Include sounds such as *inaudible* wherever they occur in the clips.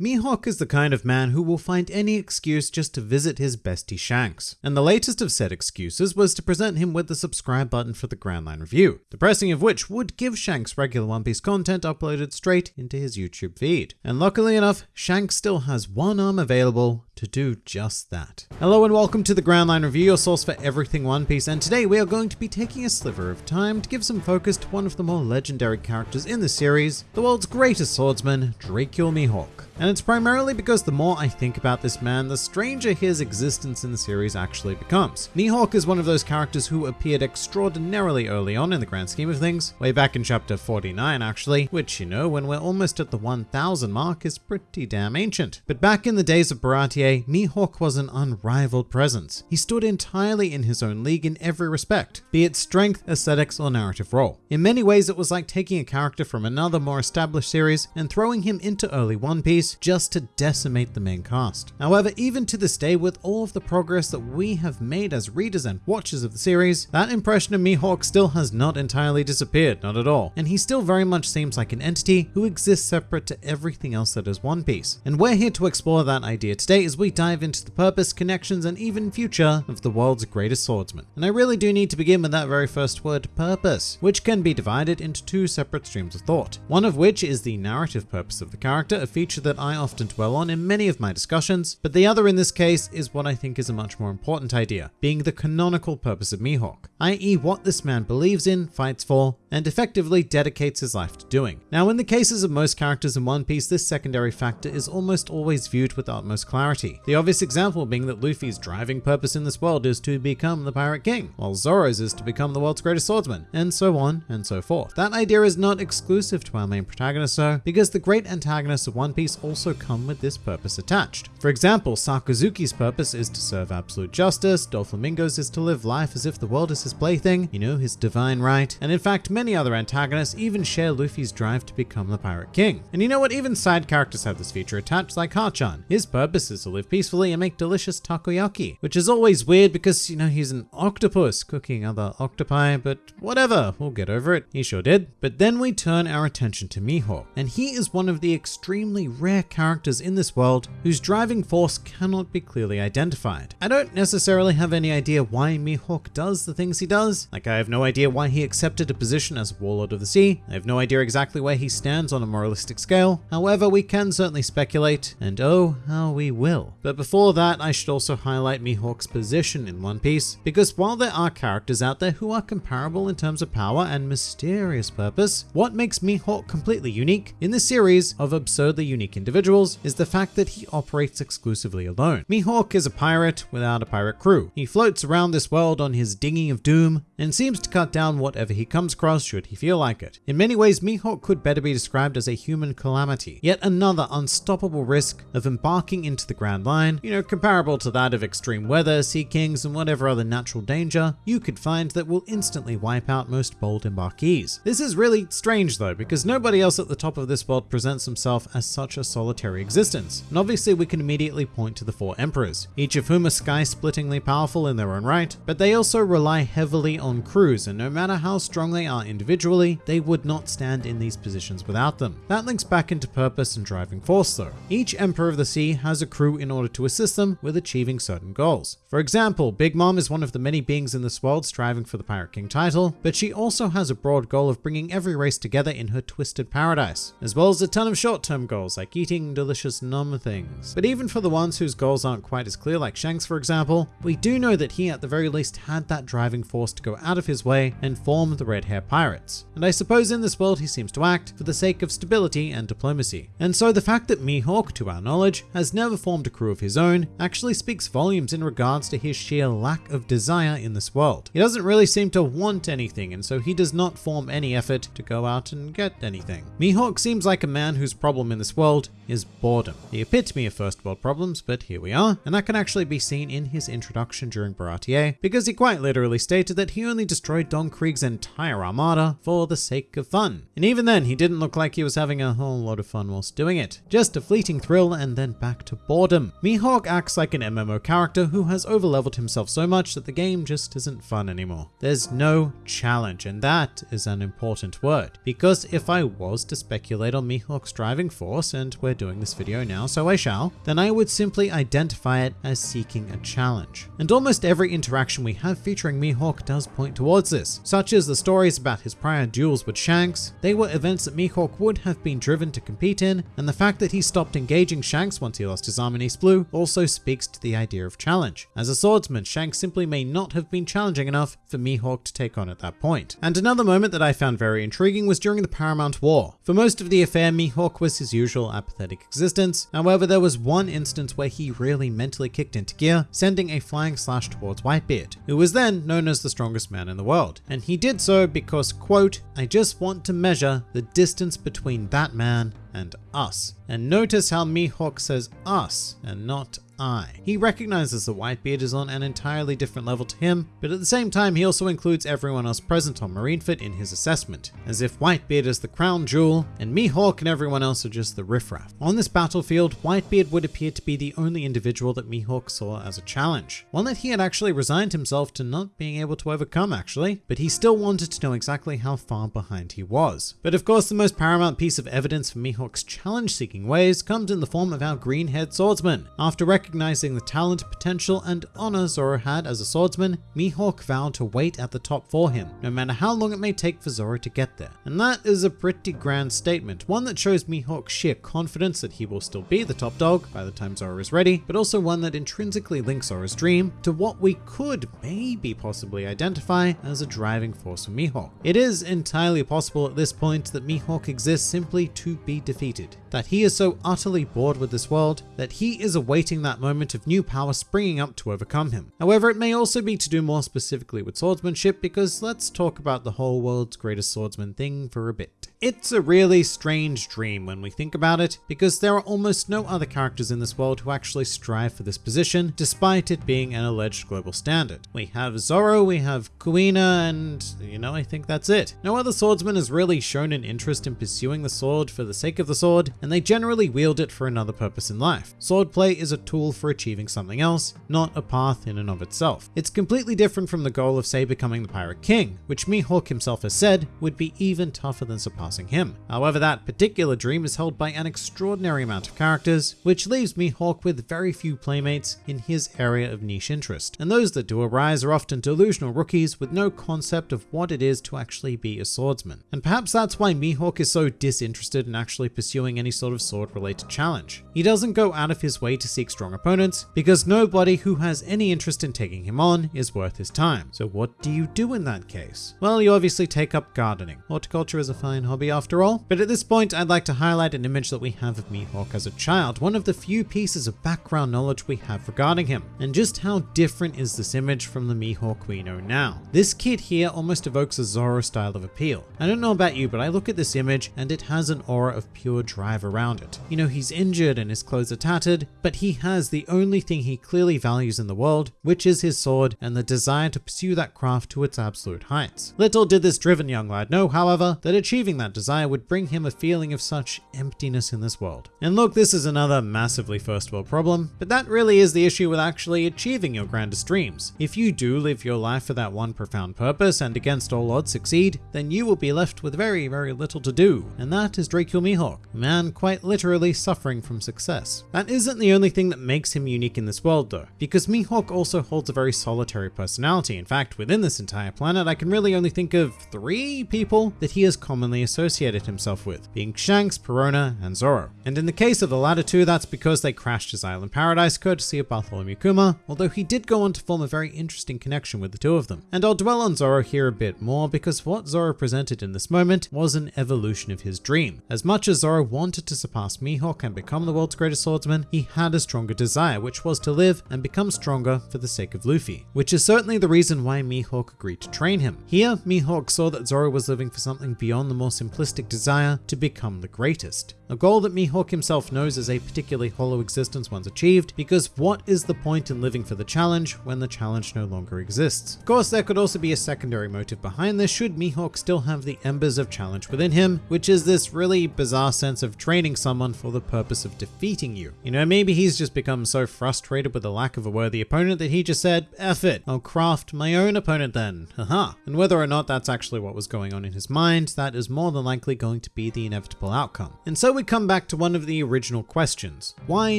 Mihawk is the kind of man who will find any excuse just to visit his bestie Shanks, and the latest of said excuses was to present him with the subscribe button for the Grand Line Review, the pressing of which would give Shanks regular One Piece content uploaded straight into his YouTube feed. And luckily enough, Shanks still has one arm available to do just that. Hello and welcome to the Grand Line Review, your source for everything One Piece, and today we are going to be taking a sliver of time to give some focus to one of the more legendary characters in the series, the world's greatest swordsman, Dracule Mihawk. And it's primarily because the more I think about this man, the stranger his existence in the series actually becomes. Mihawk is one of those characters who appeared extraordinarily early on in the grand scheme of things, way back in chapter 49 actually, which you know, when we're almost at the 1000 mark is pretty damn ancient. But back in the days of Baratie, Mihawk was an unrivaled presence. He stood entirely in his own league in every respect, be it strength, aesthetics, or narrative role. In many ways, it was like taking a character from another more established series and throwing him into early One Piece just to decimate the main cast. However, even to this day, with all of the progress that we have made as readers and watchers of the series, that impression of Mihawk still has not entirely disappeared, not at all. And he still very much seems like an entity who exists separate to everything else that is One Piece. And we're here to explore that idea today as we dive into the purpose, connections, and even future of the world's greatest swordsman. And I really do need to begin with that very first word, purpose, which can be divided into two separate streams of thought. One of which is the narrative purpose of the character, a feature that I often dwell on in many of my discussions, but the other in this case is what I think is a much more important idea, being the canonical purpose of Mihawk, i.e. what this man believes in, fights for, and effectively dedicates his life to doing. Now in the cases of most characters in One Piece, this secondary factor is almost always viewed with utmost clarity. The obvious example being that Luffy's driving purpose in this world is to become the Pirate King, while Zoro's is to become the world's greatest swordsman, and so on and so forth. That idea is not exclusive to our main protagonist though, because the great antagonists of One Piece also come with this purpose attached. For example, Sakazuki's purpose is to serve absolute justice, Doflamingo's is to live life as if the world is his plaything, you know, his divine right, and in fact many other antagonists even share Luffy's drive to become the Pirate King. And you know what, even side characters have this feature attached like Hachan. His purpose is to live peacefully and make delicious takoyaki, which is always weird because, you know, he's an octopus cooking other octopi, but whatever, we'll get over it. He sure did. But then we turn our attention to Mihawk, and he is one of the extremely rare characters in this world whose driving force cannot be clearly identified. I don't necessarily have any idea why Mihawk does the things he does, like I have no idea why he accepted a position as Warlord of the Sea, I have no idea exactly where he stands on a moralistic scale, however we can certainly speculate, and oh how we will. But before that I should also highlight Mihawk's position in One Piece, because while there are characters out there who are comparable in terms of power and mysterious purpose, what makes Mihawk completely unique in the series of absurdly unique individuals is the fact that he operates exclusively alone. Mihawk is a pirate without a pirate crew. He floats around this world on his dinghy of doom and seems to cut down whatever he comes across should he feel like it. In many ways, Mihawk could better be described as a human calamity, yet another unstoppable risk of embarking into the Grand Line, you know, comparable to that of extreme weather, sea kings, and whatever other natural danger you could find that will instantly wipe out most bold embarkees. This is really strange though, because nobody else at the top of this world presents himself as such a solitary existence. And obviously we can immediately point to the four emperors, each of whom are sky-splittingly powerful in their own right, but they also rely heavily on crews, and no matter how strong they are individually, they would not stand in these positions without them. That links back into purpose and driving force though. Each Emperor of the Sea has a crew in order to assist them with achieving certain goals. For example, Big Mom is one of the many beings in this world striving for the Pirate King title, but she also has a broad goal of bringing every race together in her twisted paradise, as well as a ton of short-term goals like eating delicious numb things. But even for the ones whose goals aren't quite as clear like Shanks for example, we do know that he at the very least had that driving force to go out of his way and form the Red Hair Pirates. And I suppose in this world he seems to act for the sake of stability and diplomacy. And so the fact that Mihawk, to our knowledge, has never formed a crew of his own actually speaks volumes in regards to his sheer lack of desire in this world. He doesn't really seem to want anything and so he does not form any effort to go out and get anything. Mihawk seems like a man whose problem in this world is boredom. The epitome of first world problems, but here we are, and that can actually be seen in his introduction during Baratie, because he quite literally stated that he only destroyed Don Krieg's entire armada for the sake of fun. And even then, he didn't look like he was having a whole lot of fun whilst doing it. Just a fleeting thrill and then back to boredom random. Mihawk acts like an MMO character who has overleveled himself so much that the game just isn't fun anymore. There's no challenge, and that is an important word. Because if I was to speculate on Mihawk's driving force, and we're doing this video now, so I shall, then I would simply identify it as seeking a challenge. And almost every interaction we have featuring Mihawk does point towards this, such as the stories about his prior duels with Shanks. They were events that Mihawk would have been driven to compete in, and the fact that he stopped engaging Shanks once he lost his arm East Blue also speaks to the idea of challenge. As a swordsman, Shanks simply may not have been challenging enough for Mihawk to take on at that point. And another moment that I found very intriguing was during the Paramount War. For most of the affair, Mihawk was his usual apathetic existence. However, there was one instance where he really mentally kicked into gear, sending a flying slash towards Whitebeard, who was then known as the strongest man in the world. And he did so because, quote, I just want to measure the distance between that man and us. And notice how Mihawk says us and not I. He recognizes that Whitebeard is on an entirely different level to him, but at the same time he also includes everyone else present on Marineford in his assessment, as if Whitebeard is the crown jewel and Mihawk and everyone else are just the riffraff. On this battlefield, Whitebeard would appear to be the only individual that Mihawk saw as a challenge, one that he had actually resigned himself to not being able to overcome actually, but he still wanted to know exactly how far behind he was. But of course the most paramount piece of evidence for Mihawk's challenge-seeking ways comes in the form of our green-haired swordsman. After recognizing the talent, potential, and honor Zoro had as a swordsman, Mihawk vowed to wait at the top for him, no matter how long it may take for Zoro to get there. And that is a pretty grand statement, one that shows Mihawk's sheer confidence that he will still be the top dog by the time Zoro is ready, but also one that intrinsically links Zoro's dream to what we could maybe possibly identify as a driving force for Mihawk. It is entirely possible at this point that Mihawk exists simply to be defeated, that he is so utterly bored with this world that he is awaiting that moment of new power springing up to overcome him. However, it may also be to do more specifically with swordsmanship because let's talk about the whole world's greatest swordsman thing for a bit. It's a really strange dream when we think about it, because there are almost no other characters in this world who actually strive for this position, despite it being an alleged global standard. We have Zoro, we have Kuina, and you know, I think that's it. No other swordsman has really shown an interest in pursuing the sword for the sake of the sword, and they generally wield it for another purpose in life. Swordplay is a tool for achieving something else, not a path in and of itself. It's completely different from the goal of say becoming the Pirate King, which Mihawk himself has said would be even tougher than surpassing him. However, that particular dream is held by an extraordinary amount of characters, which leaves Mihawk with very few playmates in his area of niche interest. And those that do arise are often delusional rookies with no concept of what it is to actually be a swordsman. And perhaps that's why Mihawk is so disinterested in actually pursuing any sort of sword related challenge. He doesn't go out of his way to seek strong opponents because nobody who has any interest in taking him on is worth his time. So what do you do in that case? Well, you obviously take up gardening. Horticulture is a fine hobby after all. But at this point, I'd like to highlight an image that we have of Mihawk as a child, one of the few pieces of background knowledge we have regarding him, and just how different is this image from the Mihawk we know now. This kid here almost evokes a Zoro style of appeal. I don't know about you, but I look at this image and it has an aura of pure drive around it. You know, he's injured and his clothes are tattered, but he has the only thing he clearly values in the world, which is his sword and the desire to pursue that craft to its absolute heights. Little did this driven young lad know, however, that achieving that desire would bring him a feeling of such emptiness in this world. And look, this is another massively first world problem, but that really is the issue with actually achieving your grandest dreams. If you do live your life for that one profound purpose and against all odds succeed, then you will be left with very, very little to do. And that is Dracule Mihawk, a man quite literally suffering from success. That isn't the only thing that makes him unique in this world though, because Mihawk also holds a very solitary personality. In fact, within this entire planet, I can really only think of three people that he is commonly associated himself with, being Shanks, Perona, and Zoro. And in the case of the latter two, that's because they crashed his island paradise courtesy of Bartholomew Kuma, although he did go on to form a very interesting connection with the two of them. And I'll dwell on Zoro here a bit more because what Zoro presented in this moment was an evolution of his dream. As much as Zoro wanted to surpass Mihawk and become the world's greatest swordsman, he had a stronger desire, which was to live and become stronger for the sake of Luffy, which is certainly the reason why Mihawk agreed to train him. Here, Mihawk saw that Zoro was living for something beyond the more simplistic desire to become the greatest. A goal that Mihawk himself knows is a particularly hollow existence once achieved, because what is the point in living for the challenge when the challenge no longer exists? Of course, there could also be a secondary motive behind this should Mihawk still have the embers of challenge within him, which is this really bizarre sense of training someone for the purpose of defeating you. You know, maybe he's just become so frustrated with the lack of a worthy opponent that he just said, F it, I'll craft my own opponent then, *laughs* haha. And whether or not that's actually what was going on in his mind, that is more than likely going to be the inevitable outcome. And so we come back to one of the original questions. Why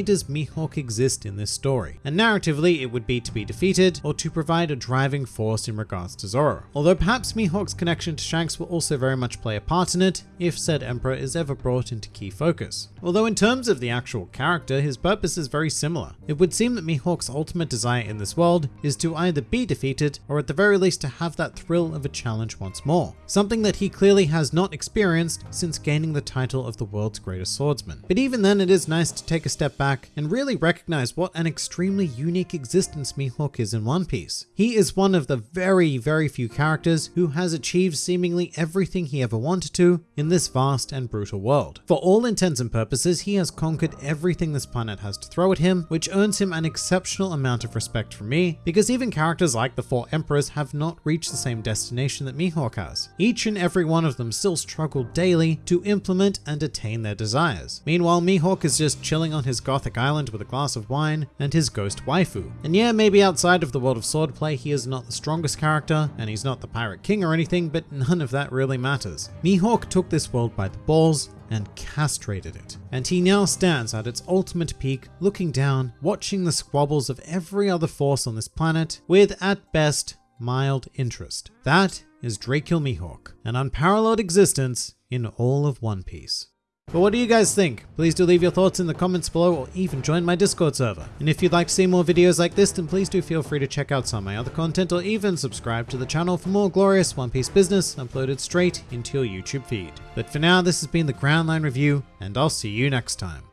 does Mihawk exist in this story? And narratively, it would be to be defeated or to provide a driving force in regards to Zoro. Although perhaps Mihawk's connection to Shanks will also very much play a part in it if said Emperor is ever brought into key focus. Although in terms of the actual character, his purpose is very similar. It would seem that Mihawk's ultimate desire in this world is to either be defeated or at the very least to have that thrill of a challenge once more. Something that he clearly has not experienced since gaining the title of the world's greatest swordsman. But even then, it is nice to take a step back and really recognize what an extremely unique existence Mihawk is in One Piece. He is one of the very, very few characters who has achieved seemingly everything he ever wanted to in this vast and brutal world. For all intents and purposes, he has conquered everything this planet has to throw at him, which earns him an exceptional amount of respect from me, because even characters like the Four Emperors have not reached the same destination that Mihawk has. Each and every one of them still struggle daily to implement and attain their desires. Meanwhile, Mihawk is just chilling on his gothic island with a glass of wine and his ghost waifu. And yeah, maybe outside of the world of swordplay, he is not the strongest character, and he's not the pirate king or anything, but none of that really matters. Mihawk took this world by the balls and castrated it. And he now stands at its ultimate peak, looking down, watching the squabbles of every other force on this planet with, at best, mild interest. That is Dracule Mihawk, an unparalleled existence in all of One Piece. But what do you guys think? Please do leave your thoughts in the comments below or even join my Discord server. And if you'd like to see more videos like this, then please do feel free to check out some of my other content or even subscribe to the channel for more glorious One Piece business uploaded straight into your YouTube feed. But for now, this has been the Grand Line Review, and I'll see you next time.